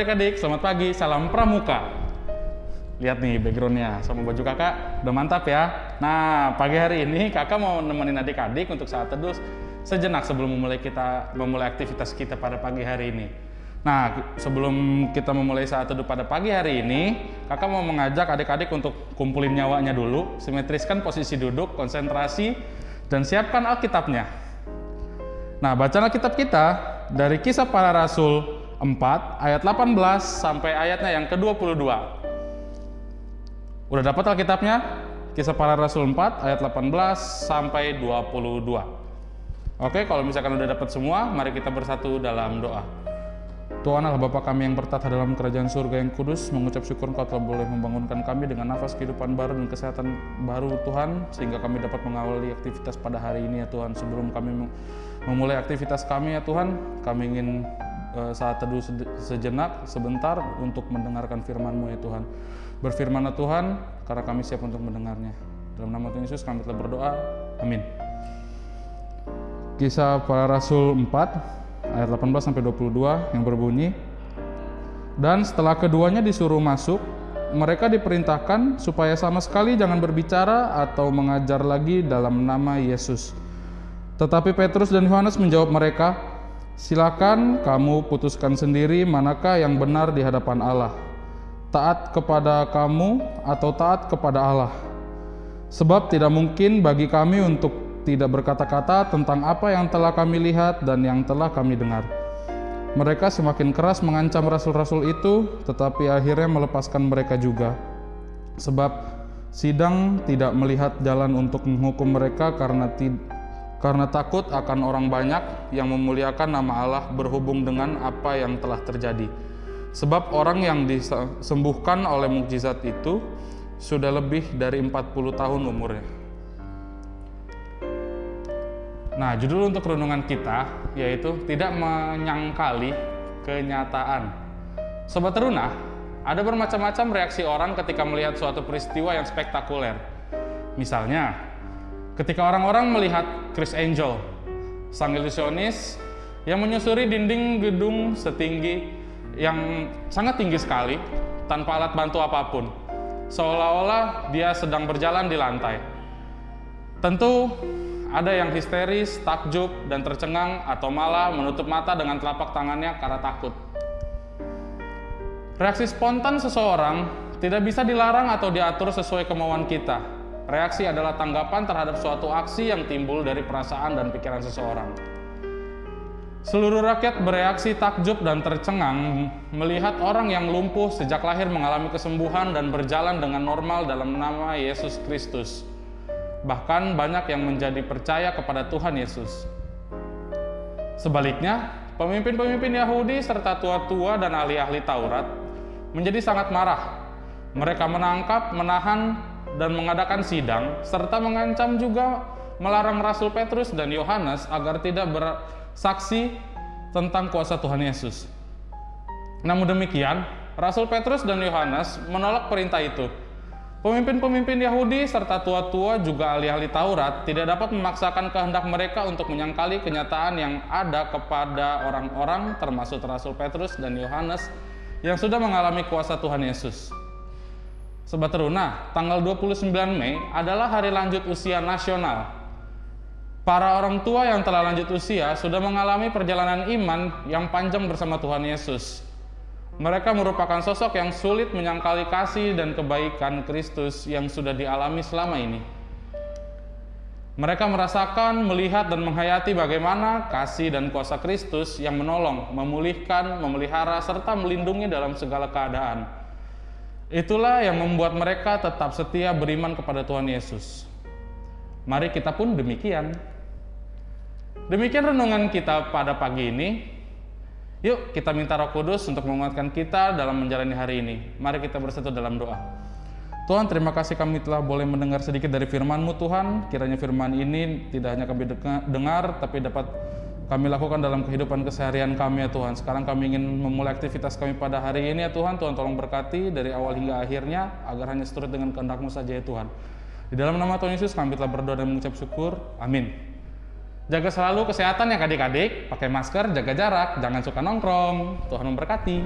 adik-adik, selamat pagi, salam pramuka. Lihat nih backgroundnya sama baju kakak, udah mantap ya. Nah, pagi hari ini kakak mau nemenin adik-adik untuk saat teduh sejenak sebelum memulai kita memulai aktivitas kita pada pagi hari ini. Nah, sebelum kita memulai saat teduh pada pagi hari ini, kakak mau mengajak adik-adik untuk kumpulin nyawanya dulu, simetriskan posisi duduk, konsentrasi, dan siapkan Alkitabnya. Nah, bacaan Alkitab kita dari kisah para rasul 4 ayat 18 sampai ayatnya yang ke-22. Udah dapat Alkitabnya? Kisah para rasul 4 ayat 18 sampai 22. Oke, kalau misalkan udah dapat semua, mari kita bersatu dalam doa. Tuhan Allah Bapa kami yang bertata dalam kerajaan surga yang kudus, mengucap syukur Engkau telah boleh membangunkan kami dengan nafas kehidupan baru dan kesehatan baru Tuhan, sehingga kami dapat mengawali aktivitas pada hari ini ya Tuhan. Sebelum kami memulai aktivitas kami ya Tuhan, kami ingin saat teduh sejenak, sebentar untuk mendengarkan firman-Mu ya Tuhan. Berfirmanlah Tuhan, karena kami siap untuk mendengarnya. Dalam nama Tuhan Yesus kami telah berdoa. Amin. Kisah para Rasul 4 ayat 18 sampai 22 yang berbunyi dan setelah keduanya disuruh masuk mereka diperintahkan supaya sama sekali jangan berbicara atau mengajar lagi dalam nama Yesus. Tetapi Petrus dan Yohanes menjawab mereka, "Silakan kamu putuskan sendiri manakah yang benar di hadapan Allah. Taat kepada kamu atau taat kepada Allah. Sebab tidak mungkin bagi kami untuk tidak berkata-kata tentang apa yang telah kami lihat dan yang telah kami dengar. Mereka semakin keras mengancam rasul-rasul itu, tetapi akhirnya melepaskan mereka juga. Sebab sidang tidak melihat jalan untuk menghukum mereka karena karena takut akan orang banyak yang memuliakan nama Allah berhubung dengan apa yang telah terjadi. Sebab orang yang disembuhkan oleh mukjizat itu sudah lebih dari 40 tahun umurnya. Nah, judul untuk renungan kita yaitu tidak menyangkali kenyataan. Sobat Teruna, ada bermacam-macam reaksi orang ketika melihat suatu peristiwa yang spektakuler. Misalnya, ketika orang-orang melihat Chris Angel, sang ilusionis yang menyusuri dinding gedung setinggi yang sangat tinggi sekali tanpa alat bantu apa pun, seolah-olah dia sedang berjalan di lantai. Tentu ada yang histeris, takjub, dan tercengang atau malah menutup mata dengan telapak tangannya karena takut. Reaksi spontan seseorang tidak bisa dilarang atau diatur sesuai kemauan kita. Reaksi adalah tanggapan terhadap suatu aksi yang timbul dari perasaan dan pikiran seseorang. Seluruh rakyat bereaksi takjub dan tercengang melihat orang yang lumpuh sejak lahir mengalami kesembuhan dan berjalan dengan normal dalam nama Yesus Kristus. Bahkan banyak yang menjadi percaya kepada Tuhan Yesus. Sebaliknya, pemimpin-pemimpin Yahudi serta tua-tua dan ahli-ahli Taurat menjadi sangat marah. Mereka menangkap, menahan, dan mengadakan sidang, serta mengancam juga melarang Rasul Petrus dan Yohanes agar tidak bersaksi tentang kuasa Tuhan Yesus. Namun demikian, Rasul Petrus dan Yohanes menolak perintah itu Pemimpin-pemimpin Yahudi serta tua-tua juga ahli-ahli Taurat tidak dapat memaksakan kehendak mereka untuk menyangkali kenyataan yang ada kepada orang-orang termasuk Rasul Petrus dan Yohanes yang sudah mengalami kuasa Tuhan Yesus. Sobat Teruna, tanggal 29 Mei adalah hari lanjut usia nasional. Para orang tua yang telah lanjut usia sudah mengalami perjalanan iman yang panjang bersama Tuhan Yesus mereka merupakan sosok yang sulit menyangkali kasih dan kebaikan Kristus yang sudah dialami selama ini. Mereka merasakan, melihat, dan menghayati bagaimana kasih dan kuasa Kristus yang menolong, memulihkan, memelihara, serta melindungi dalam segala keadaan. Itulah yang membuat mereka tetap setia beriman kepada Tuhan Yesus. Mari kita pun demikian. Demikian renungan kita pada pagi ini. Yuk kita minta roh kudus untuk menguatkan kita dalam menjalani hari ini. Mari kita bersatu dalam doa. Tuhan terima kasih kami telah boleh mendengar sedikit dari firman-Mu Tuhan. Kiranya firman ini tidak hanya kami dengar, tapi dapat kami lakukan dalam kehidupan keseharian kami ya Tuhan. Sekarang kami ingin memulai aktivitas kami pada hari ini ya Tuhan. Tuhan tolong berkati dari awal hingga akhirnya, agar hanya seturut dengan kehendak-Mu saja ya Tuhan. Di dalam nama Tuhan Yesus kami telah berdoa dan mengucap syukur. Amin. Jaga selalu kesehatan ya adik-adik, pakai masker, jaga jarak, jangan suka nongkrong. Tuhan memberkati.